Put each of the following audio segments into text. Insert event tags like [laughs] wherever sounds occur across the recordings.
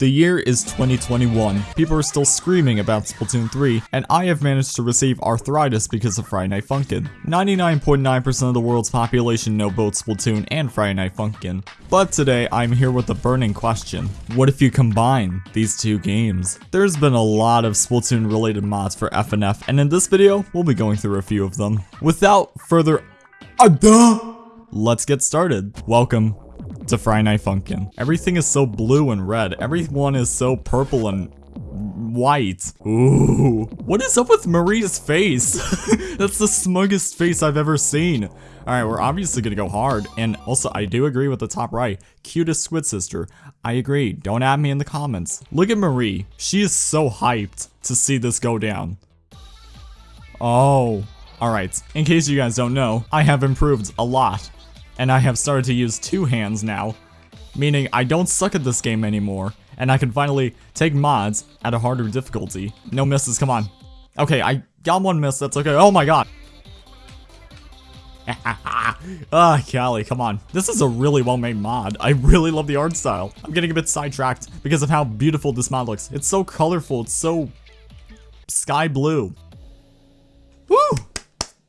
The year is 2021. People are still screaming about Splatoon 3, and I have managed to receive arthritis because of Friday Night Funkin'. 99.9% of the world's population know both Splatoon and Friday Night Funkin'. But today, I'm here with a burning question. What if you combine these two games? There's been a lot of Splatoon related mods for FNF, and in this video, we'll be going through a few of them. Without further ado, let's get started. Welcome to Friday Night Funkin'. Everything is so blue and red. Everyone is so purple and white. Ooh. What is up with Marie's face? [laughs] That's the smuggest face I've ever seen. Alright, we're obviously gonna go hard. And also, I do agree with the top right. Cutest Squid Sister. I agree. Don't add me in the comments. Look at Marie. She is so hyped to see this go down. Oh. Alright, in case you guys don't know, I have improved a lot and I have started to use two hands now, meaning I don't suck at this game anymore, and I can finally take mods at a harder difficulty. No misses, come on. Okay, I got one miss, that's okay. Oh my god. [laughs] ah, Callie, come on. This is a really well-made mod. I really love the art style. I'm getting a bit sidetracked because of how beautiful this mod looks. It's so colorful, it's so sky blue. Woo!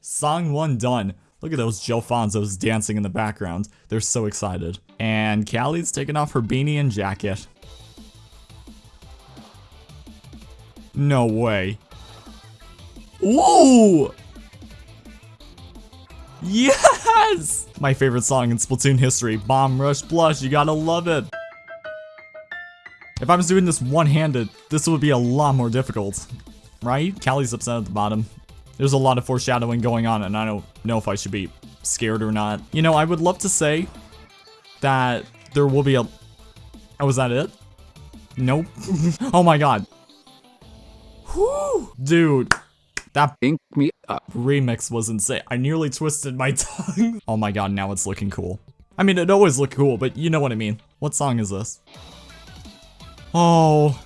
Song 1 done. Look at those Joe Fonzos dancing in the background. They're so excited. And Callie's taking off her beanie and jacket. No way. Whoa! Yes! My favorite song in Splatoon history, Bomb Rush Blush, you gotta love it. If I was doing this one-handed, this would be a lot more difficult. Right? Callie's upset at the bottom. There's a lot of foreshadowing going on, and I don't know if I should be scared or not. You know, I would love to say that there will be a... Oh, was that it? Nope. [laughs] oh my god. Whew. Dude. That Ink me up. remix was insane. I nearly twisted my [laughs] tongue. oh my god, now it's looking cool. I mean, it always looked cool, but you know what I mean. What song is this? Oh.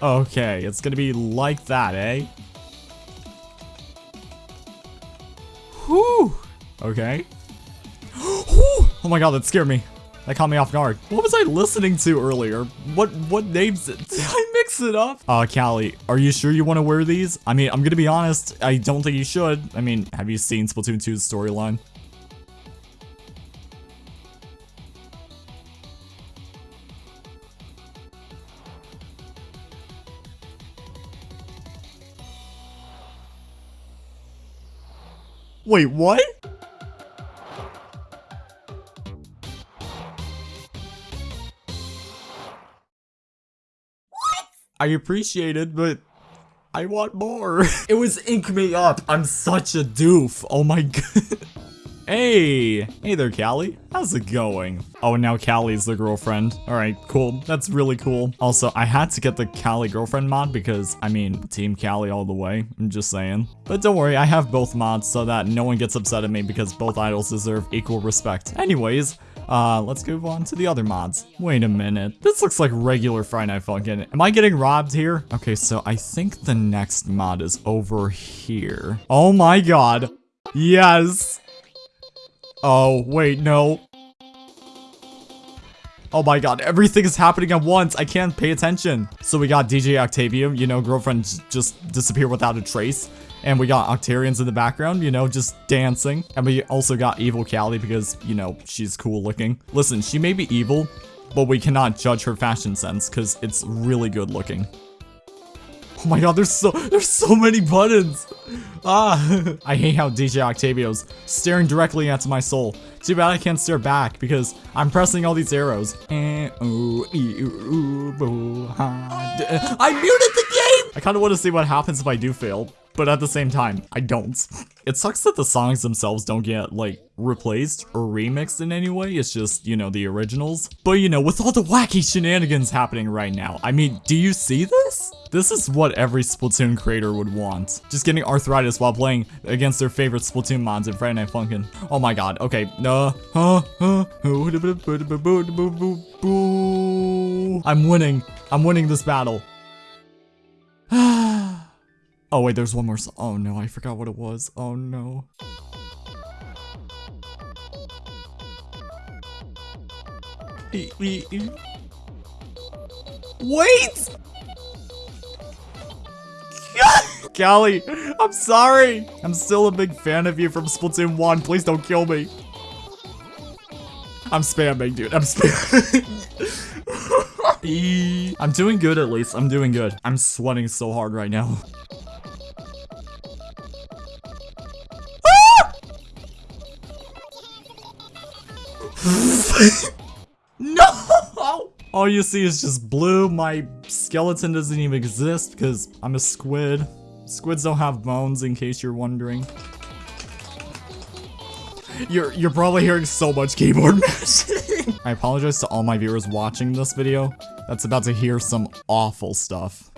Okay, it's gonna be like that, eh? Whew. Okay. [gasps] oh my god, that scared me. That caught me off guard. What was I listening to earlier? What what names did [laughs] I mix it up? Uh, Callie, are you sure you want to wear these? I mean, I'm gonna be honest, I don't think you should. I mean, have you seen Splatoon 2's storyline? Wait, what? I appreciate it, but I want more. [laughs] it was ink me up. I'm such a doof. Oh my [laughs] god. Hey! Hey there, Callie. How's it going? Oh, and now Callie's the girlfriend. Alright, cool. That's really cool. Also, I had to get the Callie girlfriend mod because, I mean, Team Callie all the way. I'm just saying. But don't worry, I have both mods so that no one gets upset at me because both idols deserve equal respect. Anyways, uh, let's move on to the other mods. Wait a minute. This looks like regular Friday Night Funkin'. Am I getting robbed here? Okay, so I think the next mod is over here. Oh my god. Yes. Oh, wait, no. Oh my god, everything is happening at once. I can't pay attention. So we got DJ Octavio, you know, girlfriend just disappear without a trace. And we got Octarians in the background, you know, just dancing. And we also got Evil Callie because, you know, she's cool looking. Listen, she may be evil, but we cannot judge her fashion sense because it's really good looking. Oh my god, there's so there's so many buttons. Ah, [laughs] I hate how DJ Octavio's staring directly into my soul. Too bad I can't stare back because I'm pressing all these arrows. I muted the game! I kind of want to see what happens if I do fail but at the same time, I don't. It sucks that the songs themselves don't get, like, replaced or remixed in any way, it's just, you know, the originals. But, you know, with all the wacky shenanigans happening right now, I mean, do you see this? This is what every Splatoon creator would want. Just getting arthritis while playing against their favorite Splatoon mods in Friday Night Funkin'. Oh my god, okay. Uh, uh, I'm winning. I'm winning this battle. Oh wait, there's one more Oh no, I forgot what it was. Oh no. Wait! [laughs] Callie, I'm sorry. I'm still a big fan of you from Splatoon 1. Please don't kill me. I'm spamming, dude. I'm spamming. [laughs] [laughs] I'm doing good at least. I'm doing good. I'm sweating so hard right now. [laughs] no! All you see is just blue. My skeleton doesn't even exist because I'm a squid. Squids don't have bones in case you're wondering. You're you're probably hearing so much keyboard mashing. [laughs] I apologize to all my viewers watching this video that's about to hear some awful stuff.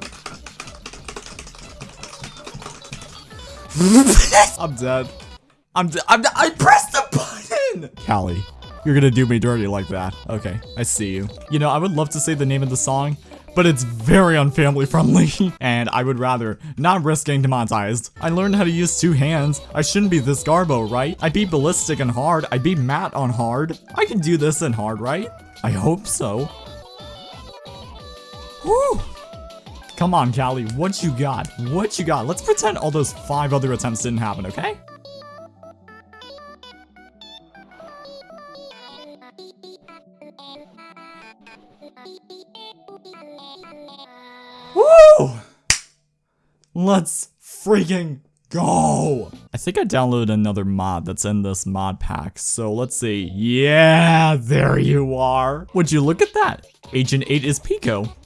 [laughs] I'm dead. I'm dead. I'm I pressed the button! Callie, you're gonna do me dirty like that. Okay, I see you. You know, I would love to say the name of the song, but it's very unfamily friendly, [laughs] and I would rather not risk getting demonetized. I learned how to use two hands. I shouldn't be this garbo, right? I beat Ballistic on hard. I beat Matt on hard. I can do this in hard, right? I hope so. Whew. Come on, Callie, what you got? What you got? Let's pretend all those five other attempts didn't happen, okay? Let's freaking go! I think I downloaded another mod that's in this mod pack, so let's see. Yeah, there you are. Would you look at that? Agent 8 is Pico.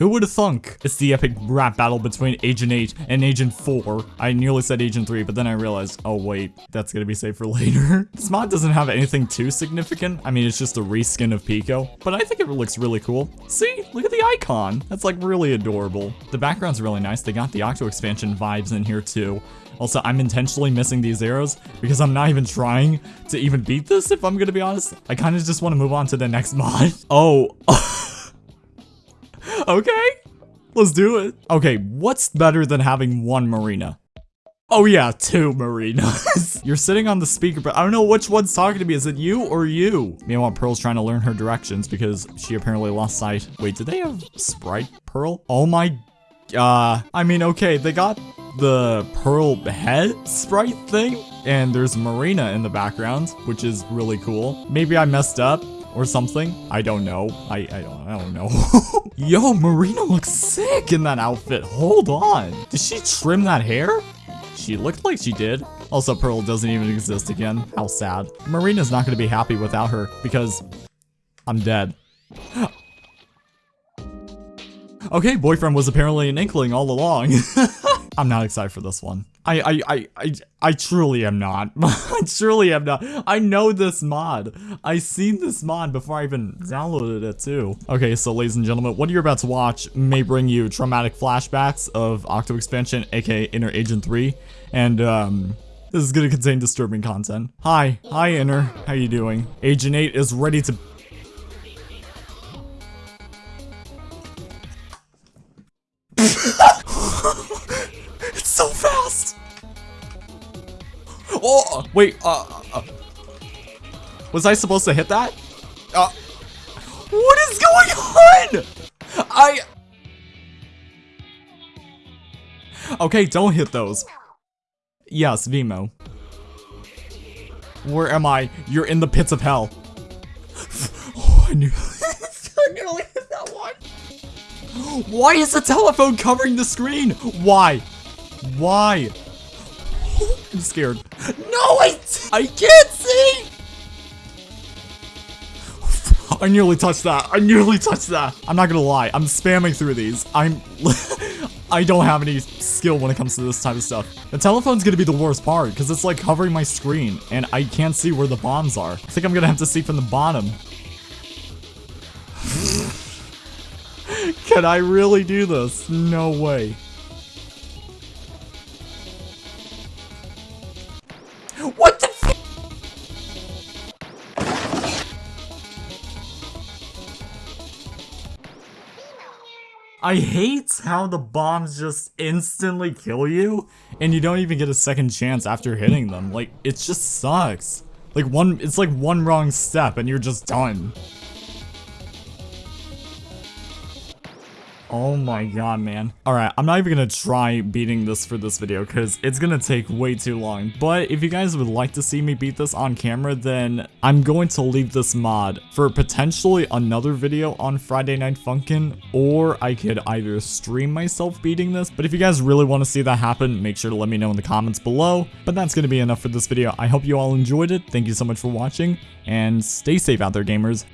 Who would have thunk? It's the epic rap battle between Agent 8 and Agent 4. I nearly said Agent 3, but then I realized, oh wait, that's gonna be saved for [laughs] later. this mod doesn't have anything too significant. I mean, it's just a reskin of Pico, but I think it looks really cool. See, look at the icon. That's like really adorable. The background's really nice. They got the Octo expansion vibes in here too. Also, I'm intentionally missing these arrows because I'm not even trying to even beat this, if I'm gonna be honest. I kind of just want to move on to the next mod. [laughs] Oh. [laughs] okay, let's do it. Okay, what's better than having one marina? Oh yeah, two marinas. [laughs] You're sitting on the speaker, but I don't know which one's talking to me. Is it you or you? Meanwhile, Pearl's trying to learn her directions because she apparently lost sight. Wait, did they have Sprite Pearl? Oh my, uh, I mean, okay, they got the Pearl head sprite thing, and there's Marina in the background, which is really cool. Maybe I messed up or something. I don't know. I, I don't, I don't know. [laughs] Yo, Marina looks sick in that outfit. Hold on. Did she trim that hair? She looked like she did. Also, Pearl doesn't even exist again. How sad. Marina's not going to be happy without her because I'm dead. [gasps] okay, boyfriend was apparently an inkling all along. [laughs] I'm not excited for this one. I, I, I, I, I truly am not. [laughs] I truly am not. I know this mod. I seen this mod before I even downloaded it too. Okay, so ladies and gentlemen, what you're about to watch may bring you traumatic flashbacks of Octo Expansion, aka Inner Agent 3, and um, this is gonna contain disturbing content. Hi, hi Inner, how you doing? Agent 8 is ready to wait, uh, uh, was I supposed to hit that? Uh, what is going on? I... Okay, don't hit those. Yes, Vimo. Where am I? You're in the pits of hell. Oh, I knew... [laughs] I nearly hit that one. Why is the telephone covering the screen? Why? Why? [laughs] I'm scared. No, I, I can't see! I nearly touched that. I nearly touched that. I'm not gonna lie. I'm spamming through these. I'm... [laughs] I don't have any skill when it comes to this type of stuff. The telephone's gonna be the worst part, because it's like covering my screen, and I can't see where the bombs are. I think I'm gonna have to see from the bottom. [laughs] Can I really do this? No way. I hate how the bombs just instantly kill you, and you don't even get a second chance after hitting them. Like, it just sucks. Like, one- it's like one wrong step and you're just done. Oh my god, man. Alright, I'm not even gonna try beating this for this video because it's gonna take way too long. But if you guys would like to see me beat this on camera, then I'm going to leave this mod for potentially another video on Friday Night Funkin', or I could either stream myself beating this. But if you guys really want to see that happen, make sure to let me know in the comments below. But that's gonna be enough for this video. I hope you all enjoyed it. Thank you so much for watching, and stay safe out there, gamers.